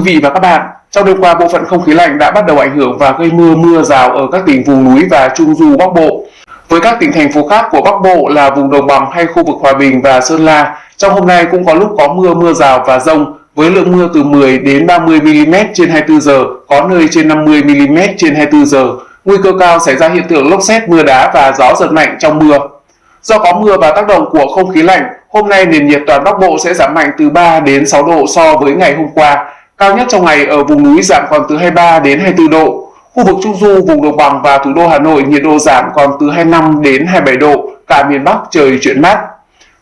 quý vị và các bạn, trong đêm qua bộ phận không khí lạnh đã bắt đầu ảnh hưởng và gây mưa mưa rào ở các tỉnh vùng núi và trung du Bắc Bộ. Với các tỉnh thành phố khác của Bắc Bộ là vùng đồng bằng hay khu vực Hòa Bình và Sơn La, trong hôm nay cũng có lúc có mưa mưa rào và rông với lượng mưa từ 10 đến 30 mm trên 24 giờ, có nơi trên 50 mm trên 24 giờ. Nguy cơ cao xảy ra hiện tượng lốc xét, mưa đá và gió giật mạnh trong mưa. Do có mưa và tác động của không khí lạnh, hôm nay nền nhiệt toàn Bắc Bộ sẽ giảm mạnh từ 3 đến 6 độ so với ngày hôm qua. Cao nhất trong ngày ở vùng núi giảm còn từ 23 đến 24 độ. Khu vực Trung Du, vùng đồng bằng và thủ đô Hà Nội nhiệt độ giảm còn từ 25 đến 27 độ, cả miền Bắc trời chuyển mát.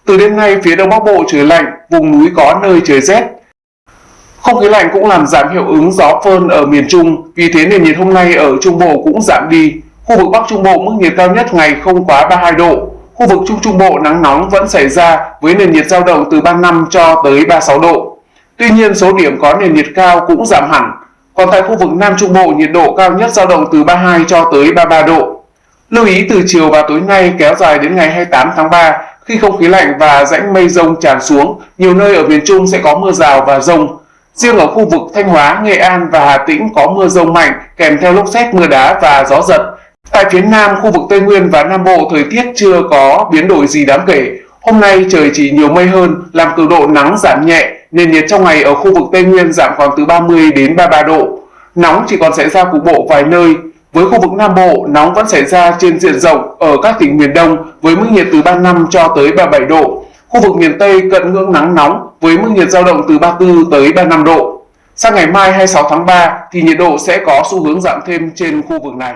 Từ đêm nay, phía Đông Bắc Bộ trời lạnh, vùng núi có nơi trời rét. Không khí lạnh cũng làm giảm hiệu ứng gió phơn ở miền Trung, vì thế nền nhiệt hôm nay ở Trung Bộ cũng giảm đi. Khu vực Bắc Trung Bộ mức nhiệt cao nhất ngày không quá 32 độ, Khu vực Trung Trung Bộ nắng nóng vẫn xảy ra với nền nhiệt dao động từ 35 cho tới 36 độ. Tuy nhiên số điểm có nền nhiệt cao cũng giảm hẳn. Còn tại khu vực Nam Trung Bộ nhiệt độ cao nhất dao động từ 32 cho tới 33 độ. Lưu ý từ chiều và tối nay kéo dài đến ngày 28 tháng 3 khi không khí lạnh và rãnh mây rông tràn xuống, nhiều nơi ở miền Trung sẽ có mưa rào và rông. Riêng ở khu vực Thanh Hóa, Nghệ An và Hà Tĩnh có mưa rông mạnh kèm theo lốc xét mưa đá và gió giật. Tại phía Nam, khu vực Tây Nguyên và Nam Bộ thời tiết chưa có biến đổi gì đáng kể. Hôm nay trời chỉ nhiều mây hơn, làm cường độ nắng giảm nhẹ, nền nhiệt trong ngày ở khu vực Tây Nguyên giảm còn từ 30 đến 33 độ. Nóng chỉ còn xảy ra cục bộ vài nơi. Với khu vực Nam Bộ, nóng vẫn xảy ra trên diện rộng ở các tỉnh miền Đông với mức nhiệt từ 35 cho tới 37 độ. Khu vực miền Tây cận ngưỡng nắng nóng với mức nhiệt dao động từ 34 tới 35 độ. Sang ngày mai 26 tháng 3 thì nhiệt độ sẽ có xu hướng giảm thêm trên khu vực này.